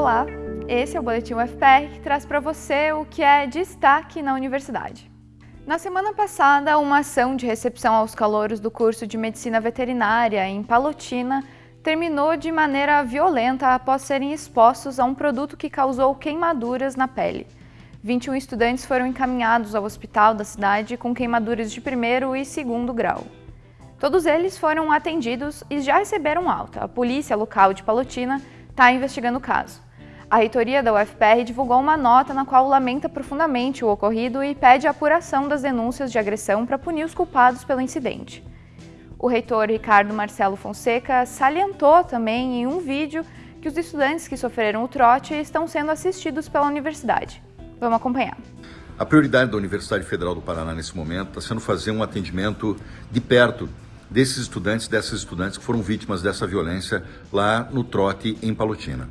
Olá, esse é o Boletim UFPR que traz para você o que é destaque na universidade. Na semana passada, uma ação de recepção aos calouros do curso de Medicina Veterinária em Palotina terminou de maneira violenta após serem expostos a um produto que causou queimaduras na pele. 21 estudantes foram encaminhados ao hospital da cidade com queimaduras de primeiro e segundo grau. Todos eles foram atendidos e já receberam alta. A polícia local de Palotina está investigando o caso. A reitoria da UFPR divulgou uma nota na qual lamenta profundamente o ocorrido e pede a apuração das denúncias de agressão para punir os culpados pelo incidente. O reitor Ricardo Marcelo Fonseca salientou também em um vídeo que os estudantes que sofreram o trote estão sendo assistidos pela universidade. Vamos acompanhar. A prioridade da Universidade Federal do Paraná nesse momento está sendo fazer um atendimento de perto desses estudantes, dessas estudantes que foram vítimas dessa violência lá no trote em Palotina.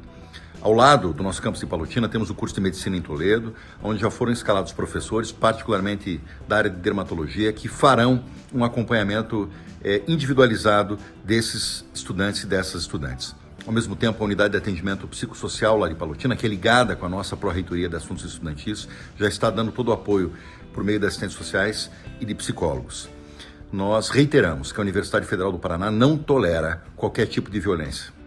Ao lado do nosso campus de Palotina temos o curso de Medicina em Toledo, onde já foram escalados professores, particularmente da área de dermatologia, que farão um acompanhamento é, individualizado desses estudantes e dessas estudantes. Ao mesmo tempo, a unidade de atendimento psicossocial lá de Palotina, que é ligada com a nossa Pró-Reitoria de Assuntos Estudantis, já está dando todo o apoio por meio de assistentes sociais e de psicólogos. Nós reiteramos que a Universidade Federal do Paraná não tolera qualquer tipo de violência.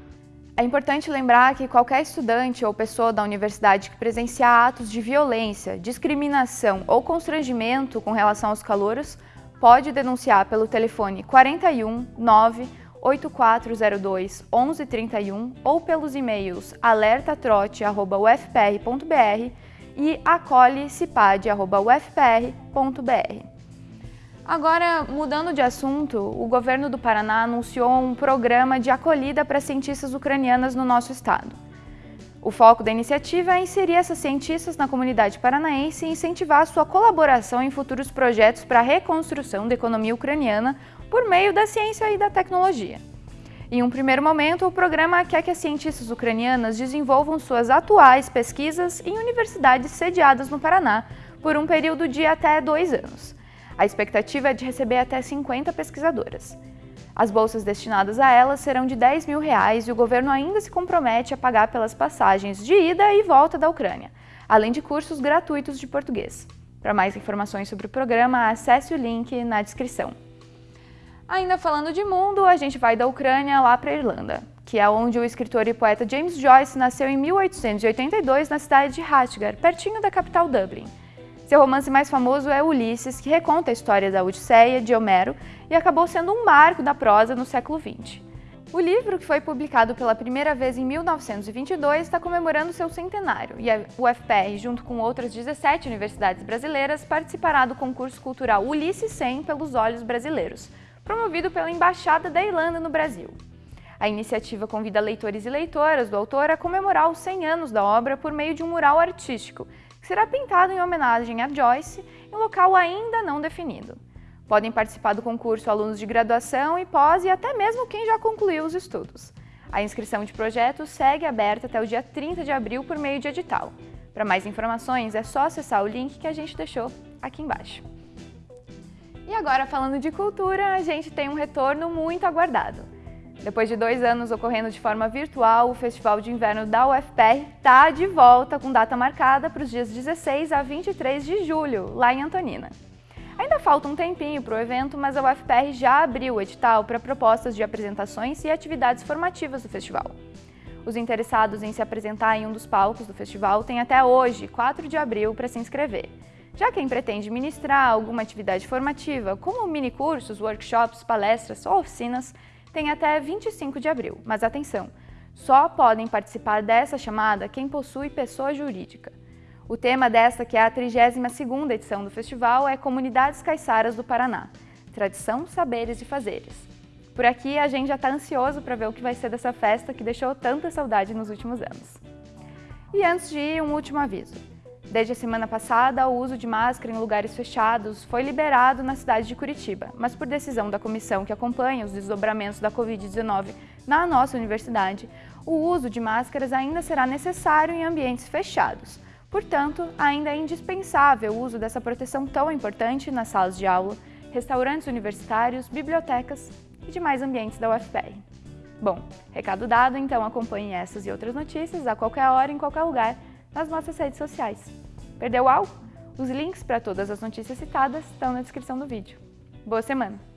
É importante lembrar que qualquer estudante ou pessoa da universidade que presenciar atos de violência, discriminação ou constrangimento com relação aos calouros pode denunciar pelo telefone 41 9 8402 1131 ou pelos e-mails alertatrote.ufpr.br e acolhecipad.ufpr.br. Agora, mudando de assunto, o governo do Paraná anunciou um programa de acolhida para cientistas ucranianas no nosso estado. O foco da iniciativa é inserir essas cientistas na comunidade paranaense e incentivar sua colaboração em futuros projetos para a reconstrução da economia ucraniana por meio da ciência e da tecnologia. Em um primeiro momento, o programa quer que as cientistas ucranianas desenvolvam suas atuais pesquisas em universidades sediadas no Paraná por um período de até dois anos. A expectativa é de receber até 50 pesquisadoras. As bolsas destinadas a elas serão de 10 mil reais e o governo ainda se compromete a pagar pelas passagens de ida e volta da Ucrânia, além de cursos gratuitos de português. Para mais informações sobre o programa, acesse o link na descrição. Ainda falando de mundo, a gente vai da Ucrânia lá para a Irlanda, que é onde o escritor e poeta James Joyce nasceu em 1882 na cidade de Ratgar, pertinho da capital Dublin. Seu romance mais famoso é Ulisses, que reconta a história da Odisseia de Homero e acabou sendo um marco da prosa no século XX. O livro, que foi publicado pela primeira vez em 1922, está comemorando seu centenário e a UFPR, junto com outras 17 universidades brasileiras, participará do concurso cultural Ulisses 100 pelos Olhos Brasileiros, promovido pela Embaixada da Irlanda no Brasil. A iniciativa convida leitores e leitoras do autor a comemorar os 100 anos da obra por meio de um mural artístico, que será pintado em homenagem a Joyce em local ainda não definido. Podem participar do concurso alunos de graduação e pós e até mesmo quem já concluiu os estudos. A inscrição de projetos segue aberta até o dia 30 de abril por meio de edital. Para mais informações é só acessar o link que a gente deixou aqui embaixo. E agora, falando de cultura, a gente tem um retorno muito aguardado. Depois de dois anos ocorrendo de forma virtual, o Festival de Inverno da UFPR está de volta com data marcada para os dias 16 a 23 de julho, lá em Antonina. Ainda falta um tempinho para o evento, mas a UFPR já abriu o edital para propostas de apresentações e atividades formativas do festival. Os interessados em se apresentar em um dos palcos do festival têm até hoje, 4 de abril, para se inscrever. Já quem pretende ministrar alguma atividade formativa, como minicursos, workshops, palestras ou oficinas, tem até 25 de abril, mas atenção, só podem participar dessa chamada quem possui pessoa jurídica. O tema desta, que é a 32ª edição do festival, é Comunidades Caiçaras do Paraná, Tradição, Saberes e Fazeres. Por aqui a gente já está ansioso para ver o que vai ser dessa festa que deixou tanta saudade nos últimos anos. E antes de ir, um último aviso. Desde a semana passada, o uso de máscara em lugares fechados foi liberado na cidade de Curitiba, mas por decisão da comissão que acompanha os desdobramentos da Covid-19 na nossa universidade, o uso de máscaras ainda será necessário em ambientes fechados. Portanto, ainda é indispensável o uso dessa proteção tão importante nas salas de aula, restaurantes universitários, bibliotecas e demais ambientes da UFPR. Bom, recado dado, então acompanhe essas e outras notícias a qualquer hora, em qualquer lugar, nas nossas redes sociais. Perdeu algo? Os links para todas as notícias citadas estão na descrição do vídeo. Boa semana!